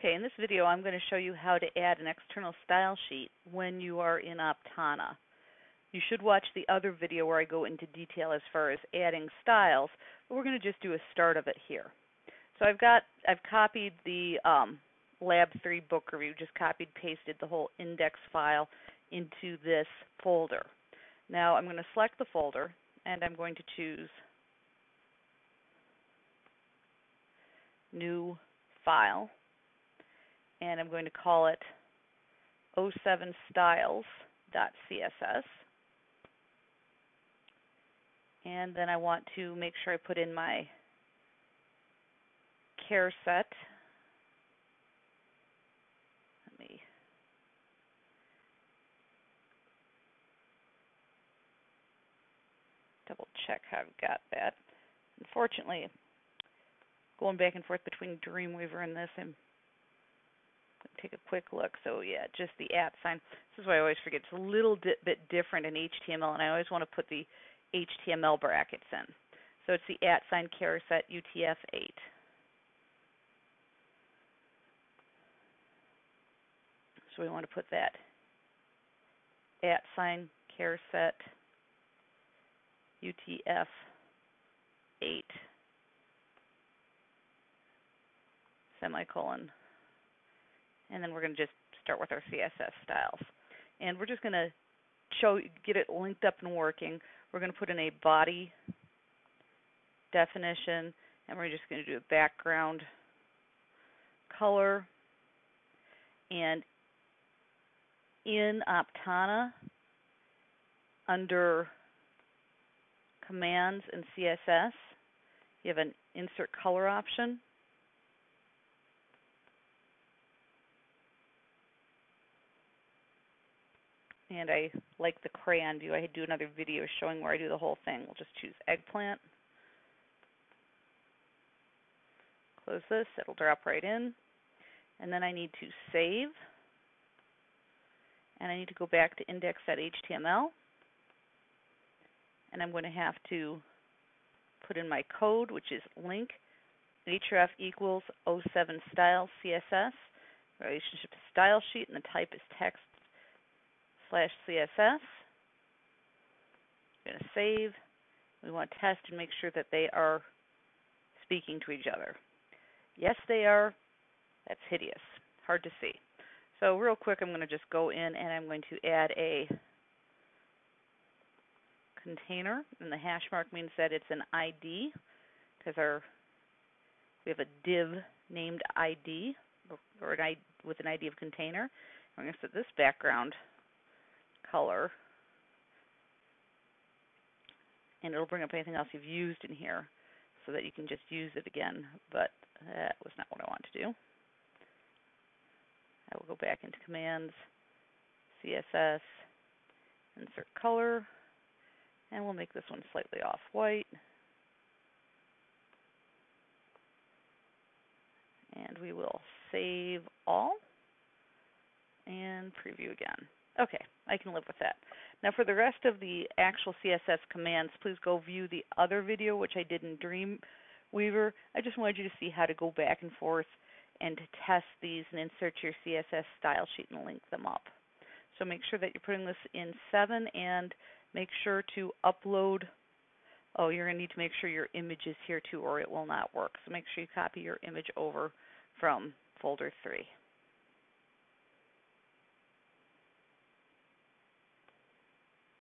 Okay, in this video I'm going to show you how to add an external style sheet when you are in Aptana. You should watch the other video where I go into detail as far as adding styles, but we're going to just do a start of it here. So I've got, I've copied the um, Lab 3 book review, just copied, and pasted the whole index file into this folder. Now I'm going to select the folder and I'm going to choose New File and I'm going to call it 07styles.css. And then I want to make sure I put in my care set. Let me double check how I've got that. Unfortunately, going back and forth between Dreamweaver and this, I'm take a quick look. So yeah, just the at sign. This is why I always forget. It's a little di bit different in HTML, and I always want to put the HTML brackets in. So it's the at sign set UTF-8. So we want to put that at sign set UTF-8 semicolon and then we're going to just start with our CSS styles. And we're just going to show get it linked up and working. We're going to put in a body definition, and we're just going to do a background color. And in Aptana, under Commands and CSS, you have an Insert Color option. And I like the crayon view. I do another video showing where I do the whole thing. We'll just choose eggplant. Close this, it'll drop right in. And then I need to save. And I need to go back to index.html. And I'm going to have to put in my code, which is link href equals 07 style CSS, relationship style sheet, and the type is text slash CSS. We're going to save. We want to test and make sure that they are speaking to each other. Yes, they are. That's hideous. Hard to see. So real quick, I'm going to just go in and I'm going to add a container, and the hash mark means that it's an ID because our we have a div named ID or an ID with an ID of container. I'm going to set this background color. And it'll bring up anything else you've used in here so that you can just use it again. But that was not what I want to do. I will go back into Commands, CSS, Insert Color, and we'll make this one slightly off-white. And we will save all and preview again. Okay, I can live with that. Now for the rest of the actual CSS commands, please go view the other video which I did in Dreamweaver. I just wanted you to see how to go back and forth and to test these and insert your CSS style sheet and link them up. So make sure that you're putting this in 7 and make sure to upload oh you're going to need to make sure your image is here too or it will not work. So make sure you copy your image over from folder 3.